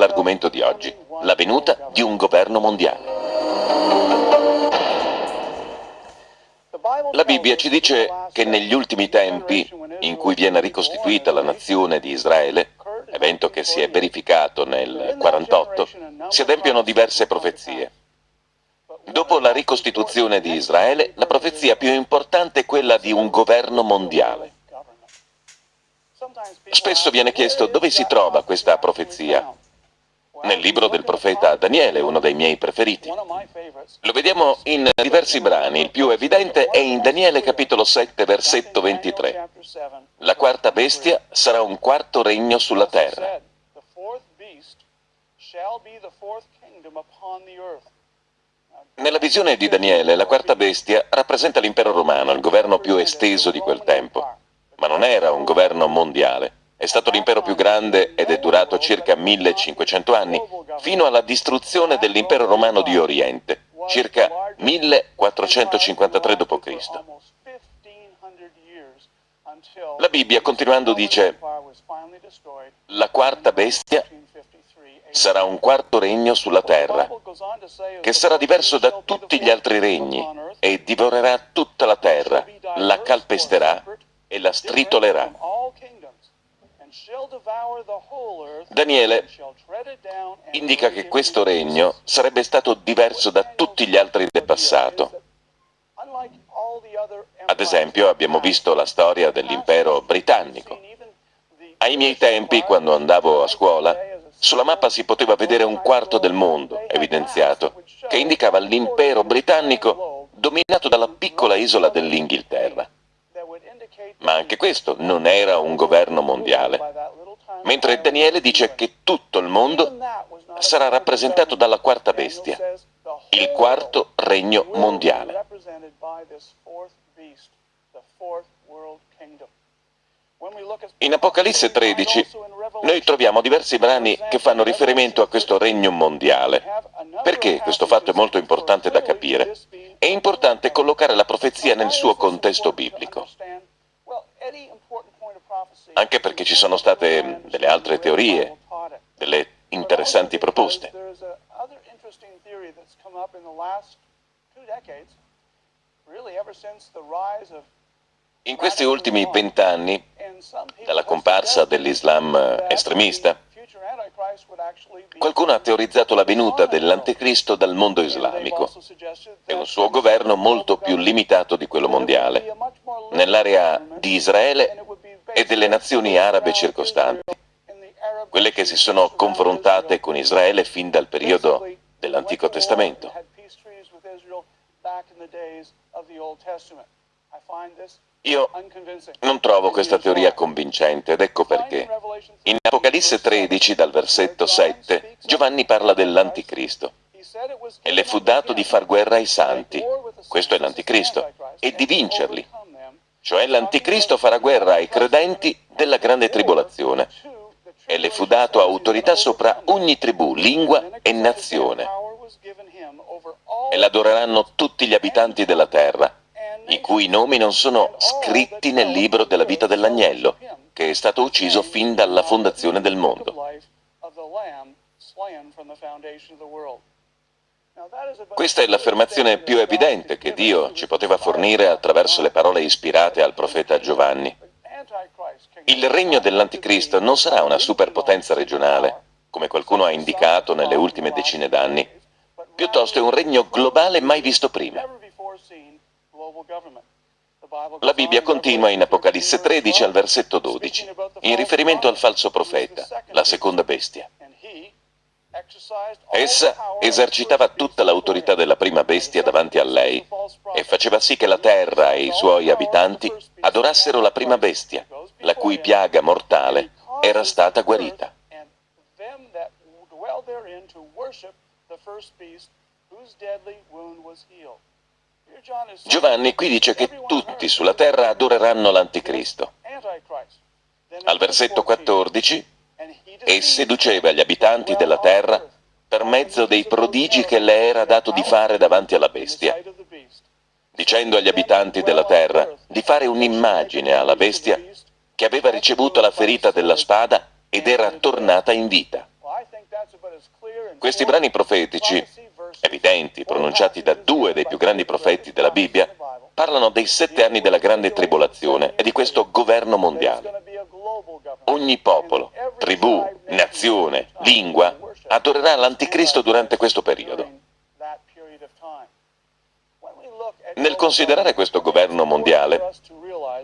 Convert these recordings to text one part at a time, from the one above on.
dell'argomento di oggi, la venuta di un governo mondiale. La Bibbia ci dice che negli ultimi tempi, in cui viene ricostituita la nazione di Israele, evento che si è verificato nel 48, si adempiono diverse profezie. Dopo la ricostituzione di Israele, la profezia più importante è quella di un governo mondiale. Spesso viene chiesto dove si trova questa profezia. Nel libro del profeta Daniele, uno dei miei preferiti. Lo vediamo in diversi brani, il più evidente è in Daniele capitolo 7, versetto 23. La quarta bestia sarà un quarto regno sulla terra. Nella visione di Daniele, la quarta bestia rappresenta l'impero romano, il governo più esteso di quel tempo. Ma non era un governo mondiale. È stato l'impero più grande ed è durato circa 1500 anni, fino alla distruzione dell'impero romano di Oriente, circa 1453 d.C. La Bibbia, continuando, dice la quarta bestia sarà un quarto regno sulla terra, che sarà diverso da tutti gli altri regni e divorerà tutta la terra, la calpesterà e la stritolerà. Daniele indica che questo regno sarebbe stato diverso da tutti gli altri del passato. Ad esempio abbiamo visto la storia dell'impero britannico. Ai miei tempi, quando andavo a scuola, sulla mappa si poteva vedere un quarto del mondo, evidenziato, che indicava l'impero britannico dominato dalla piccola isola dell'Inghilterra. Ma anche questo non era un governo mondiale, mentre Daniele dice che tutto il mondo sarà rappresentato dalla quarta bestia, il quarto regno mondiale. In Apocalisse 13 noi troviamo diversi brani che fanno riferimento a questo regno mondiale. Perché questo fatto è molto importante da capire? È importante collocare la profezia nel suo contesto biblico. Anche perché ci sono state delle altre teorie, delle interessanti proposte. In questi ultimi vent'anni, dalla comparsa dell'Islam estremista, qualcuno ha teorizzato la venuta dell'anticristo dal mondo islamico. E un suo governo molto più limitato di quello mondiale, nell'area di Israele e delle nazioni arabe circostanti, quelle che si sono confrontate con Israele fin dal periodo dell'Antico Testamento. Io non trovo questa teoria convincente ed ecco perché. In Apocalisse 13, dal versetto 7, Giovanni parla dell'Anticristo. E le fu dato di far guerra ai santi, questo è l'Anticristo, e di vincerli. Cioè l'Anticristo farà guerra ai credenti della grande tribolazione. E le fu dato autorità sopra ogni tribù, lingua e nazione. E l'adoreranno tutti gli abitanti della terra i cui nomi non sono scritti nel libro della vita dell'agnello, che è stato ucciso fin dalla fondazione del mondo. Questa è l'affermazione più evidente che Dio ci poteva fornire attraverso le parole ispirate al profeta Giovanni. Il regno dell'Anticristo non sarà una superpotenza regionale, come qualcuno ha indicato nelle ultime decine d'anni, piuttosto è un regno globale mai visto prima. La Bibbia continua in Apocalisse 13 al versetto 12, in riferimento al falso profeta, la seconda bestia. Essa esercitava tutta l'autorità della prima bestia davanti a lei e faceva sì che la terra e i suoi abitanti adorassero la prima bestia, la cui piaga mortale era stata guarita. Giovanni qui dice che tutti sulla terra adoreranno l'Anticristo. Al versetto 14, e seduceva gli abitanti della terra per mezzo dei prodigi che le era dato di fare davanti alla bestia. dicendo agli abitanti della terra di fare un'immagine alla bestia che aveva ricevuto la ferita della spada ed era tornata in vita. Questi brani profetici, evidenti, pronunciati da due dei più grandi profeti della Bibbia, parlano dei sette anni della grande tribolazione e di questo governo mondiale. Ogni popolo, tribù, nazione, lingua adorerà l'anticristo durante questo periodo. Nel considerare questo governo mondiale,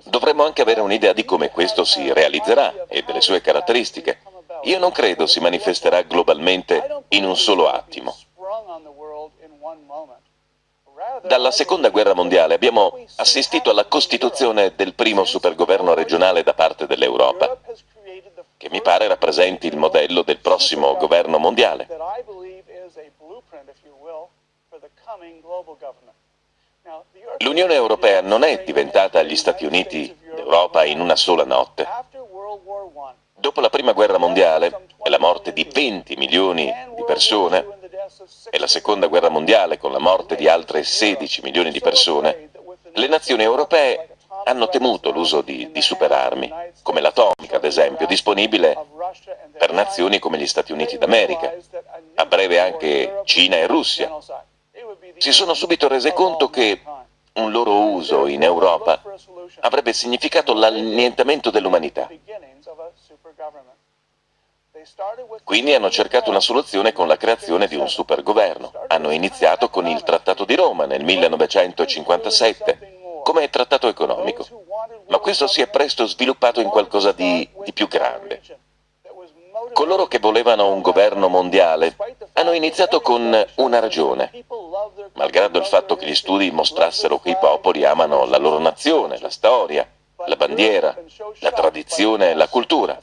dovremmo anche avere un'idea di come questo si realizzerà e delle sue caratteristiche. Io non credo si manifesterà globalmente in un solo attimo. Dalla seconda guerra mondiale abbiamo assistito alla costituzione del primo supergoverno regionale da parte dell'Europa, che mi pare rappresenti il modello del prossimo governo mondiale. L'Unione Europea non è diventata gli Stati Uniti d'Europa in una sola notte. Dopo la Prima Guerra Mondiale e la morte di 20 milioni di persone, e la Seconda Guerra Mondiale con la morte di altre 16 milioni di persone, le nazioni europee hanno temuto l'uso di, di superarmi, come l'atomica ad esempio, disponibile per nazioni come gli Stati Uniti d'America, a breve anche Cina e Russia. Si sono subito rese conto che un loro uso in Europa avrebbe significato l'annientamento dell'umanità. Quindi hanno cercato una soluzione con la creazione di un supergoverno. Hanno iniziato con il Trattato di Roma nel 1957 come trattato economico, ma questo si è presto sviluppato in qualcosa di, di più grande. Coloro che volevano un governo mondiale hanno iniziato con una ragione, malgrado il fatto che gli studi mostrassero che i popoli amano la loro nazione, la storia, la bandiera, la tradizione, la cultura.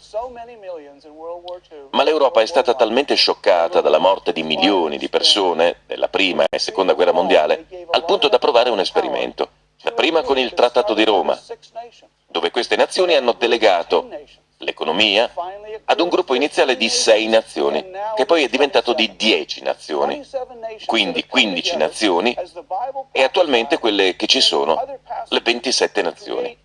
Ma l'Europa è stata talmente scioccata dalla morte di milioni di persone nella prima e seconda guerra mondiale al punto da provare un esperimento. Dapprima con il Trattato di Roma, dove queste nazioni hanno delegato l'economia ad un gruppo iniziale di sei nazioni, che poi è diventato di dieci nazioni, quindi 15 nazioni, e attualmente quelle che ci sono, le 27 nazioni.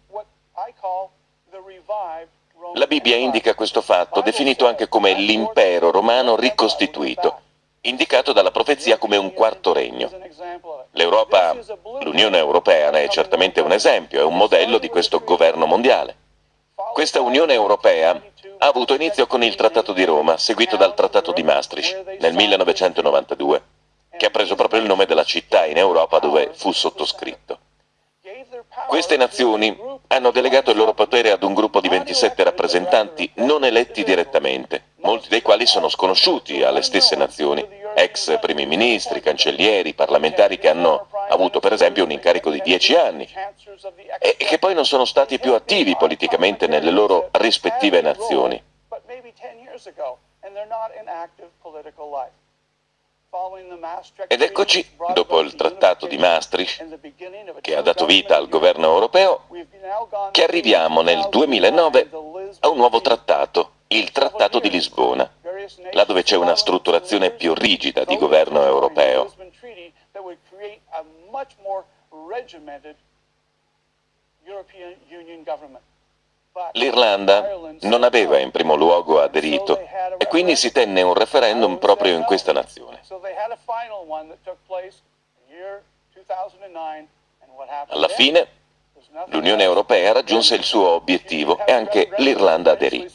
La Bibbia indica questo fatto, definito anche come l'impero romano ricostituito, indicato dalla profezia come un quarto regno. L'Europa, l'Unione Europea ne è certamente un esempio, è un modello di questo governo mondiale. Questa Unione Europea ha avuto inizio con il Trattato di Roma, seguito dal Trattato di Maastricht nel 1992, che ha preso proprio il nome della città in Europa dove fu sottoscritto. Queste nazioni hanno delegato il loro potere ad un gruppo di 27 rappresentanti non eletti direttamente, molti dei quali sono sconosciuti alle stesse nazioni, ex primi ministri, cancellieri, parlamentari che hanno avuto per esempio un incarico di 10 anni e che poi non sono stati più attivi politicamente nelle loro rispettive nazioni. Ed eccoci, dopo il trattato di Maastricht, che ha dato vita al governo europeo, che arriviamo nel 2009 a un nuovo trattato, il Trattato di Lisbona, là dove c'è una strutturazione più rigida di governo europeo. L'Irlanda non aveva in primo luogo aderito e quindi si tenne un referendum proprio in questa nazione. Alla fine l'Unione Europea raggiunse il suo obiettivo e anche l'Irlanda aderì.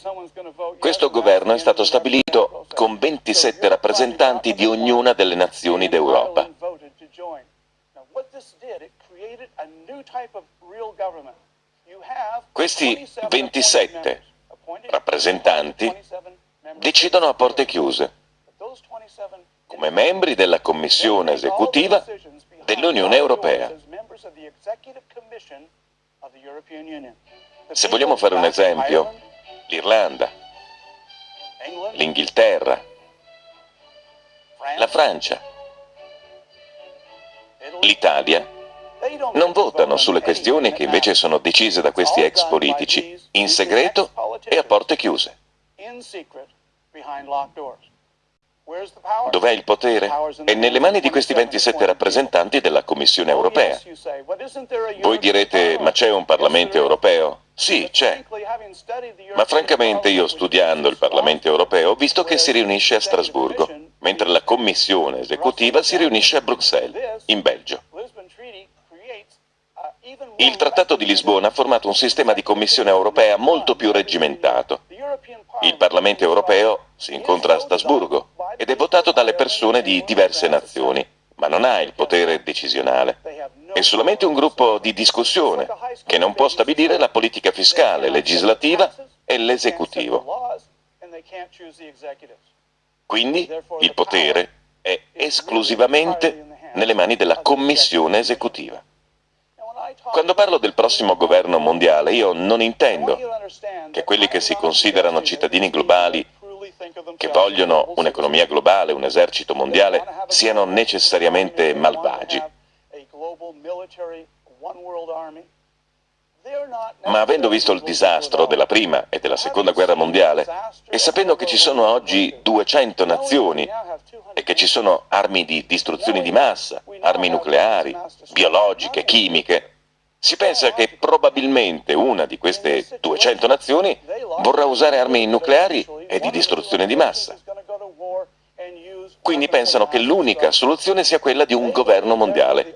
Questo governo è stato stabilito con 27 rappresentanti di ognuna delle nazioni d'Europa. Questi 27 rappresentanti decidono a porte chiuse, come membri della Commissione esecutiva dell'Unione Europea. Se vogliamo fare un esempio, l'Irlanda, l'Inghilterra, la Francia, l'Italia non votano sulle questioni che invece sono decise da questi ex politici, in segreto e a porte chiuse. Dov'è il potere? È nelle mani di questi 27 rappresentanti della Commissione europea. Voi direte, ma c'è un Parlamento europeo? Sì, c'è. Ma francamente io studiando il Parlamento europeo ho visto che si riunisce a Strasburgo, mentre la Commissione esecutiva si riunisce a Bruxelles, in Belgio. Il Trattato di Lisbona ha formato un sistema di Commissione europea molto più regimentato. Il Parlamento europeo si incontra a Strasburgo ed è votato dalle persone di diverse nazioni, ma non ha il potere decisionale. È solamente un gruppo di discussione che non può stabilire la politica fiscale, legislativa e l'esecutivo. Quindi il potere è esclusivamente nelle mani della Commissione esecutiva. Quando parlo del prossimo governo mondiale, io non intendo che quelli che si considerano cittadini globali, che vogliono un'economia globale, un esercito mondiale, siano necessariamente malvagi. Ma avendo visto il disastro della prima e della seconda guerra mondiale, e sapendo che ci sono oggi 200 nazioni e che ci sono armi di distruzione di massa, armi nucleari, biologiche, chimiche, si pensa che probabilmente una di queste 200 nazioni vorrà usare armi nucleari e di distruzione di massa. Quindi pensano che l'unica soluzione sia quella di un governo mondiale,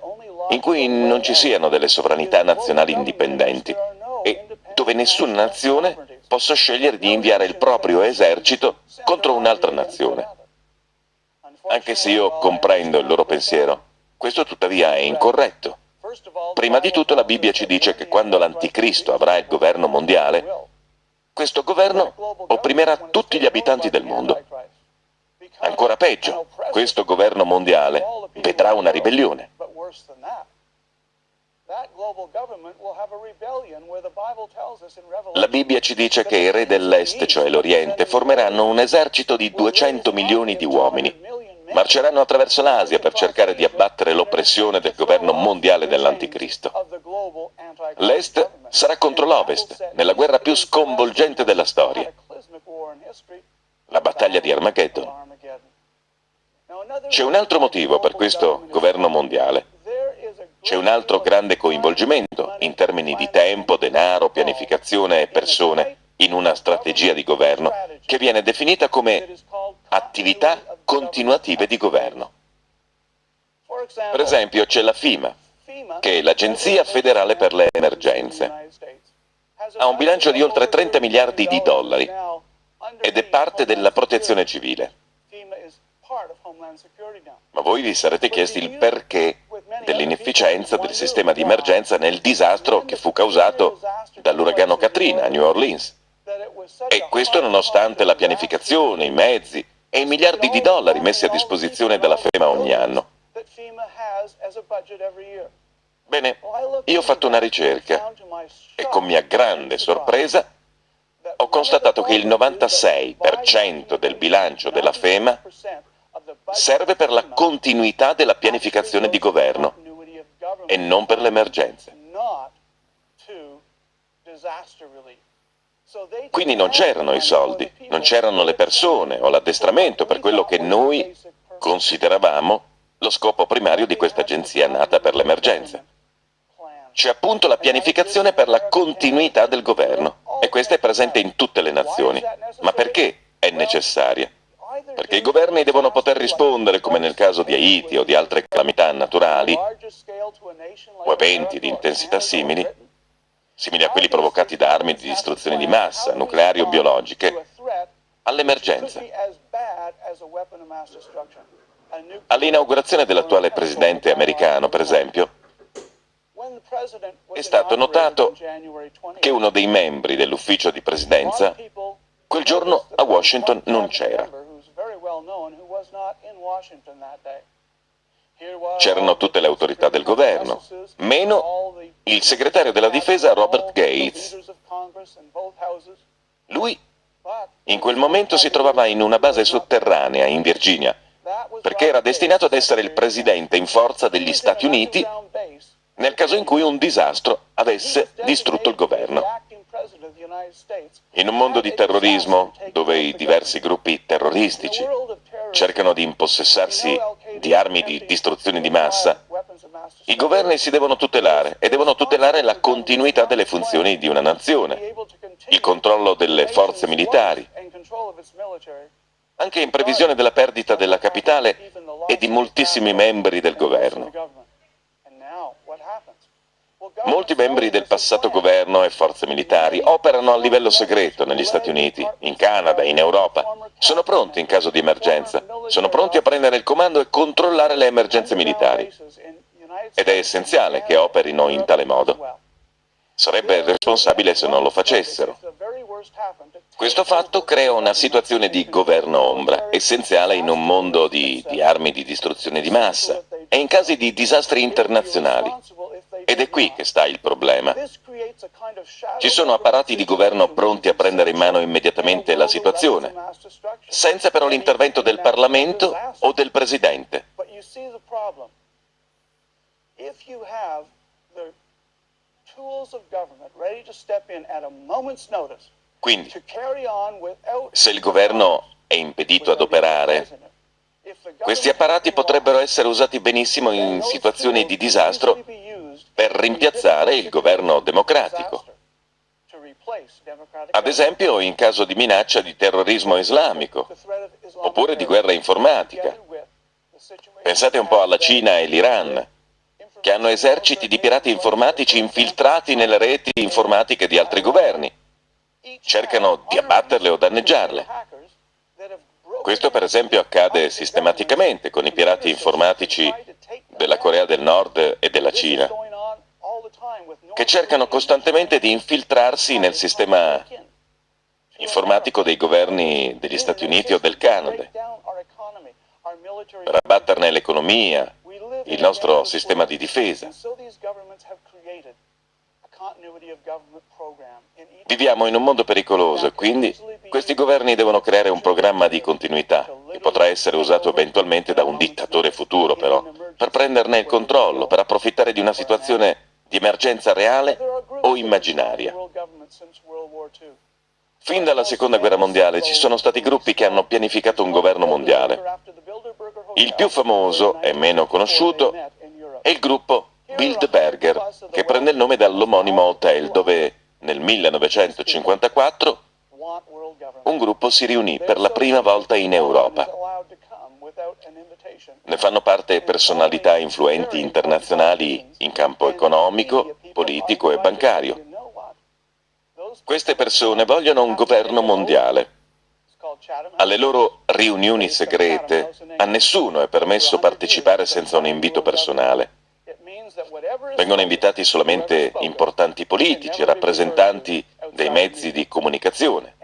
in cui non ci siano delle sovranità nazionali indipendenti e dove nessuna nazione possa scegliere di inviare il proprio esercito contro un'altra nazione. Anche se io comprendo il loro pensiero, questo tuttavia è incorretto. Prima di tutto la Bibbia ci dice che quando l'Anticristo avrà il governo mondiale, questo governo opprimerà tutti gli abitanti del mondo. Ancora peggio, questo governo mondiale vedrà una ribellione. La Bibbia ci dice che i re dell'Est, cioè l'Oriente, formeranno un esercito di 200 milioni di uomini marceranno attraverso l'Asia per cercare di abbattere l'oppressione del governo mondiale dell'Anticristo. L'Est sarà contro l'Ovest, nella guerra più sconvolgente della storia, la battaglia di Armageddon. C'è un altro motivo per questo governo mondiale. C'è un altro grande coinvolgimento in termini di tempo, denaro, pianificazione e persone in una strategia di governo che viene definita come attività continuative di governo. Per esempio c'è la FIMA, che è l'Agenzia federale per le emergenze. Ha un bilancio di oltre 30 miliardi di dollari ed è parte della protezione civile. Ma voi vi sarete chiesti il perché dell'inefficienza del sistema di emergenza nel disastro che fu causato dall'uragano Katrina a New Orleans. E questo nonostante la pianificazione, i mezzi e i miliardi di dollari messi a disposizione dalla FEMA ogni anno. Bene, io ho fatto una ricerca e con mia grande sorpresa ho constatato che il 96% del bilancio della FEMA serve per la continuità della pianificazione di governo e non per le emergenze. Quindi non c'erano i soldi, non c'erano le persone o l'addestramento per quello che noi consideravamo lo scopo primario di questa agenzia nata per l'emergenza. C'è appunto la pianificazione per la continuità del governo e questa è presente in tutte le nazioni. Ma perché è necessaria? Perché i governi devono poter rispondere, come nel caso di Haiti o di altre calamità naturali, o eventi di intensità simili, simili a quelli provocati da armi di distruzione di massa, nucleari o biologiche, all'emergenza. All'inaugurazione dell'attuale presidente americano, per esempio, è stato notato che uno dei membri dell'ufficio di presidenza quel giorno a Washington non c'era. C'erano tutte le autorità del governo, meno il segretario della difesa Robert Gates. Lui in quel momento si trovava in una base sotterranea in Virginia, perché era destinato ad essere il presidente in forza degli Stati Uniti nel caso in cui un disastro avesse distrutto il governo. In un mondo di terrorismo, dove i diversi gruppi terroristici cercano di impossessarsi di armi di distruzione di massa, i governi si devono tutelare e devono tutelare la continuità delle funzioni di una nazione, il controllo delle forze militari, anche in previsione della perdita della capitale e di moltissimi membri del governo. Molti membri del passato governo e forze militari operano a livello segreto negli Stati Uniti, in Canada, in Europa. Sono pronti in caso di emergenza, sono pronti a prendere il comando e controllare le emergenze militari. Ed è essenziale che operino in tale modo. Sarebbe responsabile se non lo facessero. Questo fatto crea una situazione di governo ombra, essenziale in un mondo di, di armi di distruzione di massa e in casi di disastri internazionali. Ed è qui che sta il problema. Ci sono apparati di governo pronti a prendere in mano immediatamente la situazione, senza però l'intervento del Parlamento o del Presidente. Quindi, se il governo è impedito ad operare, questi apparati potrebbero essere usati benissimo in situazioni di disastro per rimpiazzare il governo democratico. Ad esempio in caso di minaccia di terrorismo islamico, oppure di guerra informatica. Pensate un po' alla Cina e l'Iran, che hanno eserciti di pirati informatici infiltrati nelle reti informatiche di altri governi. Cercano di abbatterle o danneggiarle. Questo per esempio accade sistematicamente con i pirati informatici della Corea del Nord e della Cina che cercano costantemente di infiltrarsi nel sistema informatico dei governi degli Stati Uniti o del Canada, per abbatterne l'economia, il nostro sistema di difesa. Viviamo in un mondo pericoloso e quindi questi governi devono creare un programma di continuità, che potrà essere usato eventualmente da un dittatore futuro però, per prenderne il controllo, per approfittare di una situazione di emergenza reale o immaginaria. Fin dalla seconda guerra mondiale ci sono stati gruppi che hanno pianificato un governo mondiale. Il più famoso e meno conosciuto è il gruppo Bilderberger, che prende il nome dall'omonimo hotel dove nel 1954 un gruppo si riunì per la prima volta in Europa. Ne fanno parte personalità influenti internazionali in campo economico, politico e bancario. Queste persone vogliono un governo mondiale. Alle loro riunioni segrete a nessuno è permesso partecipare senza un invito personale. Vengono invitati solamente importanti politici, rappresentanti dei mezzi di comunicazione.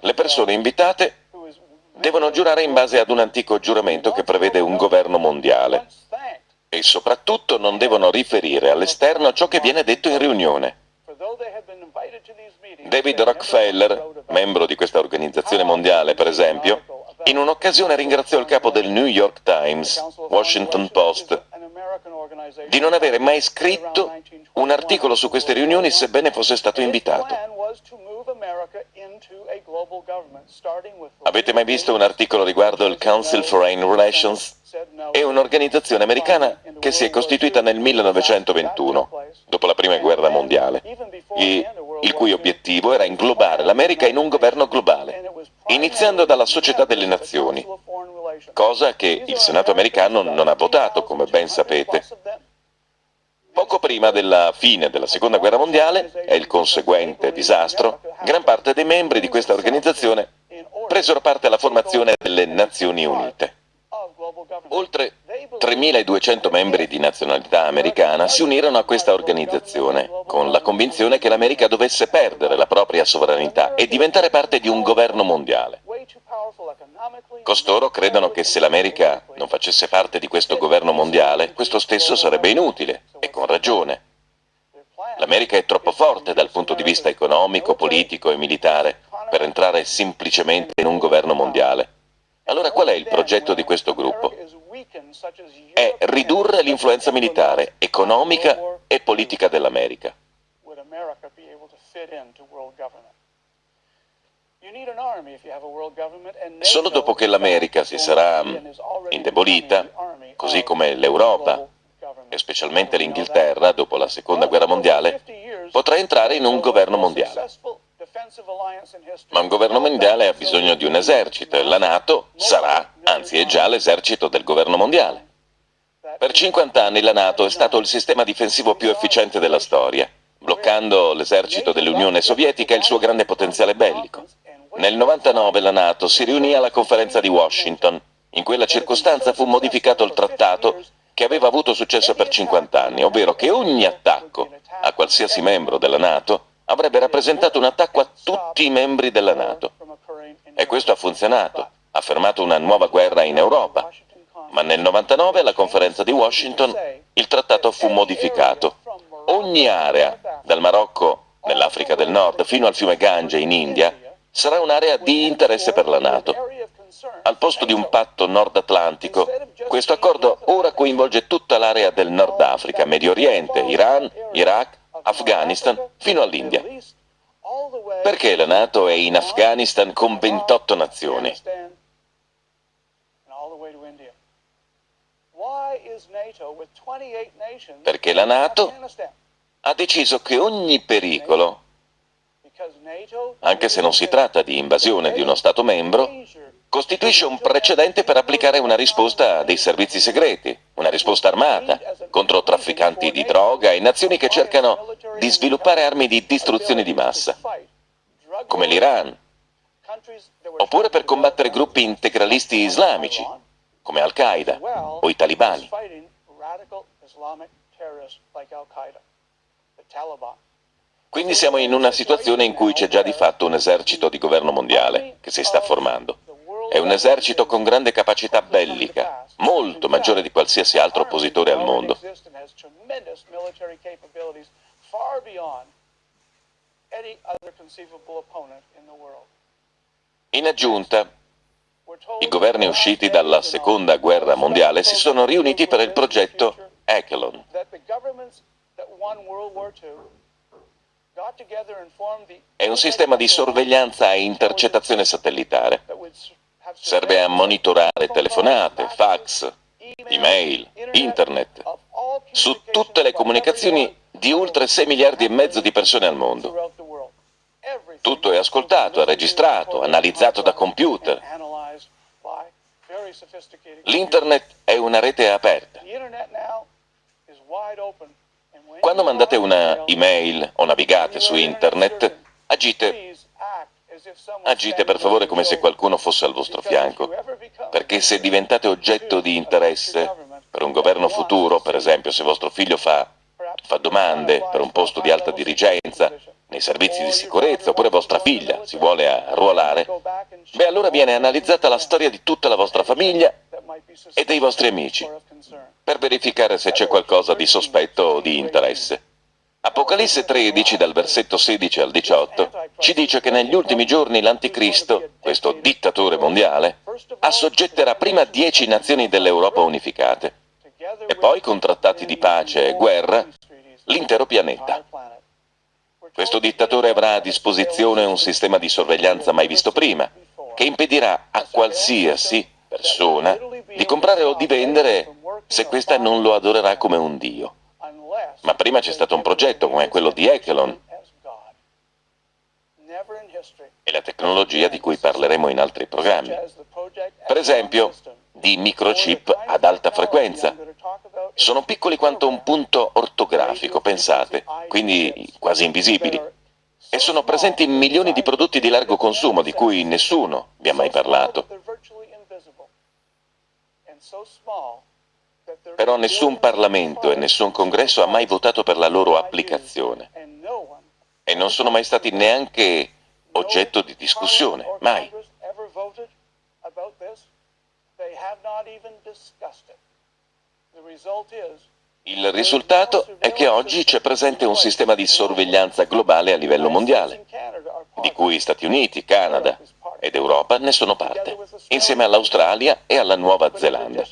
Le persone invitate devono giurare in base ad un antico giuramento che prevede un governo mondiale e soprattutto non devono riferire all'esterno ciò che viene detto in riunione. David Rockefeller, membro di questa organizzazione mondiale per esempio, in un'occasione ringraziò il capo del New York Times, Washington Post, di non avere mai scritto un articolo su queste riunioni sebbene fosse stato invitato. Avete mai visto un articolo riguardo il Council Foreign Relations? È un'organizzazione americana che si è costituita nel 1921, dopo la Prima Guerra Mondiale, il cui obiettivo era inglobare l'America in un governo globale, iniziando dalla Società delle Nazioni, cosa che il Senato americano non ha votato, come ben sapete. Poco prima della fine della Seconda Guerra Mondiale e il conseguente disastro, gran parte dei membri di questa organizzazione presero parte alla formazione delle Nazioni Unite. Oltre 3.200 membri di nazionalità americana si unirono a questa organizzazione, con la convinzione che l'America dovesse perdere la propria sovranità e diventare parte di un governo mondiale. Costoro credono che se l'America non facesse parte di questo governo mondiale, questo stesso sarebbe inutile, e con ragione. L'America è troppo forte dal punto di vista economico, politico e militare per entrare semplicemente in un governo mondiale. Allora qual è il progetto di questo gruppo? È ridurre l'influenza militare, economica e politica dell'America. Solo dopo che l'America si sarà indebolita, così come l'Europa, e specialmente l'Inghilterra dopo la Seconda Guerra Mondiale, potrà entrare in un governo mondiale. Ma un governo mondiale ha bisogno di un esercito e la Nato sarà, anzi è già l'esercito del governo mondiale. Per 50 anni la Nato è stato il sistema difensivo più efficiente della storia, bloccando l'esercito dell'Unione Sovietica e il suo grande potenziale bellico. Nel 99 la Nato si riunì alla conferenza di Washington. In quella circostanza fu modificato il trattato che aveva avuto successo per 50 anni, ovvero che ogni attacco a qualsiasi membro della Nato avrebbe rappresentato un attacco a tutti i membri della Nato. E questo ha funzionato, ha fermato una nuova guerra in Europa. Ma nel 99 alla conferenza di Washington il trattato fu modificato. Ogni area, dal Marocco nell'Africa del Nord fino al fiume Gange in India, sarà un'area di interesse per la Nato. Al posto di un patto nord-atlantico, questo accordo ora coinvolge tutta l'area del Nord Africa, Medio Oriente, Iran, Iraq, Afghanistan, fino all'India. Perché la Nato è in Afghanistan con 28 nazioni? Perché la Nato ha deciso che ogni pericolo, anche se non si tratta di invasione di uno Stato membro, costituisce un precedente per applicare una risposta dei servizi segreti, una risposta armata, contro trafficanti di droga e nazioni che cercano di sviluppare armi di distruzione di massa, come l'Iran, oppure per combattere gruppi integralisti islamici, come Al-Qaeda o i talibani. Quindi siamo in una situazione in cui c'è già di fatto un esercito di governo mondiale che si sta formando. È un esercito con grande capacità bellica, molto maggiore di qualsiasi altro oppositore al mondo. In aggiunta, i governi usciti dalla seconda guerra mondiale si sono riuniti per il progetto Echelon. È un sistema di sorveglianza e intercettazione satellitare. Serve a monitorare telefonate, fax, email, internet, su tutte le comunicazioni di oltre 6 miliardi e mezzo di persone al mondo. Tutto è ascoltato, è registrato, analizzato da computer. L'Internet è una rete aperta. Quando mandate una email o navigate su Internet, agite, agite per favore come se qualcuno fosse al vostro fianco, perché se diventate oggetto di interesse per un governo futuro, per esempio se vostro figlio fa, fa domande per un posto di alta dirigenza, nei servizi di sicurezza, oppure vostra figlia si vuole arruolare, beh allora viene analizzata la storia di tutta la vostra famiglia e dei vostri amici, per verificare se c'è qualcosa di sospetto o di interesse. Apocalisse 13, dal versetto 16 al 18, ci dice che negli ultimi giorni l'Anticristo, questo dittatore mondiale, assoggetterà prima dieci nazioni dell'Europa unificate e poi, con trattati di pace e guerra, l'intero pianeta. Questo dittatore avrà a disposizione un sistema di sorveglianza mai visto prima, che impedirà a qualsiasi persona di comprare o di vendere se questa non lo adorerà come un dio. Ma prima c'è stato un progetto come quello di Echelon e la tecnologia di cui parleremo in altri programmi. Per esempio, di microchip ad alta frequenza. Sono piccoli quanto un punto ortografico, pensate, quindi quasi invisibili, e sono presenti in milioni di prodotti di largo consumo di cui nessuno vi ha mai parlato. Però nessun Parlamento e nessun Congresso ha mai votato per la loro applicazione e non sono mai stati neanche oggetto di discussione, mai. Il risultato è che oggi c'è presente un sistema di sorveglianza globale a livello mondiale, di cui Stati Uniti, Canada ed Europa ne sono parte, insieme all'Australia e alla Nuova Zelanda.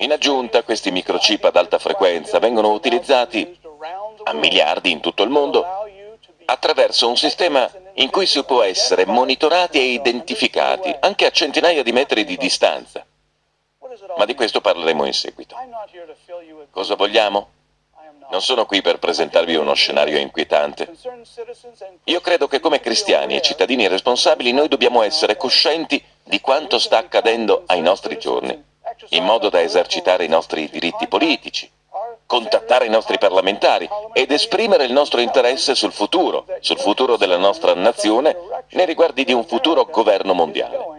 In aggiunta, questi microchip ad alta frequenza vengono utilizzati a miliardi in tutto il mondo attraverso un sistema in cui si può essere monitorati e identificati, anche a centinaia di metri di distanza. Ma di questo parleremo in seguito. Cosa vogliamo? Non sono qui per presentarvi uno scenario inquietante. Io credo che come cristiani e cittadini responsabili noi dobbiamo essere coscienti di quanto sta accadendo ai nostri giorni, in modo da esercitare i nostri diritti politici, contattare i nostri parlamentari ed esprimere il nostro interesse sul futuro, sul futuro della nostra nazione, nei riguardi di un futuro governo mondiale.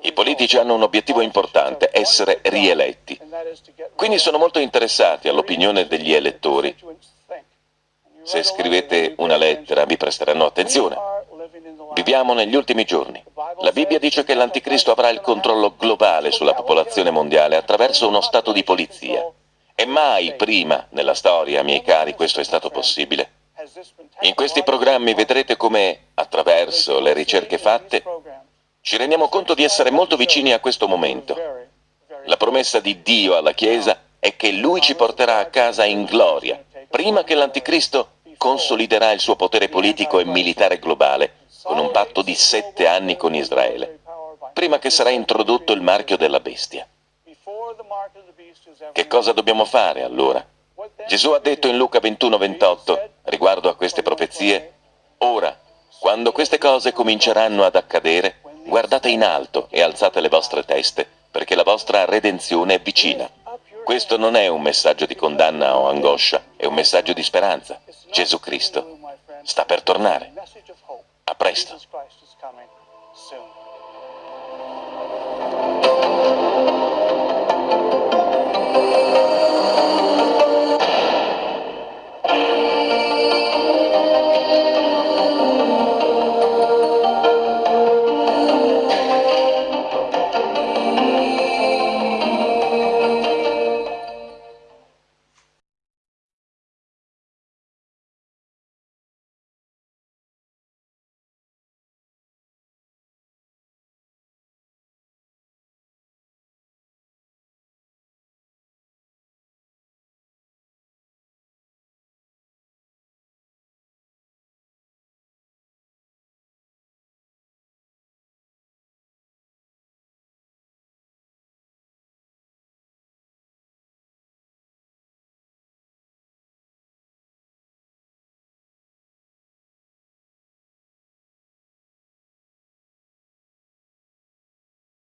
I politici hanno un obiettivo importante, essere rieletti. Quindi sono molto interessati all'opinione degli elettori. Se scrivete una lettera vi presteranno attenzione. Viviamo negli ultimi giorni. La Bibbia dice che l'Anticristo avrà il controllo globale sulla popolazione mondiale attraverso uno stato di polizia. E mai prima nella storia, miei cari, questo è stato possibile. In questi programmi vedrete come, attraverso le ricerche fatte, ci rendiamo conto di essere molto vicini a questo momento. La promessa di Dio alla Chiesa è che Lui ci porterà a casa in gloria, prima che l'Anticristo consoliderà il suo potere politico e militare globale, con un patto di sette anni con Israele, prima che sarà introdotto il marchio della bestia. Che cosa dobbiamo fare allora? Gesù ha detto in Luca 21-28, riguardo a queste profezie, Ora, quando queste cose cominceranno ad accadere, Guardate in alto e alzate le vostre teste, perché la vostra redenzione è vicina. Questo non è un messaggio di condanna o angoscia, è un messaggio di speranza. Gesù Cristo sta per tornare. A presto.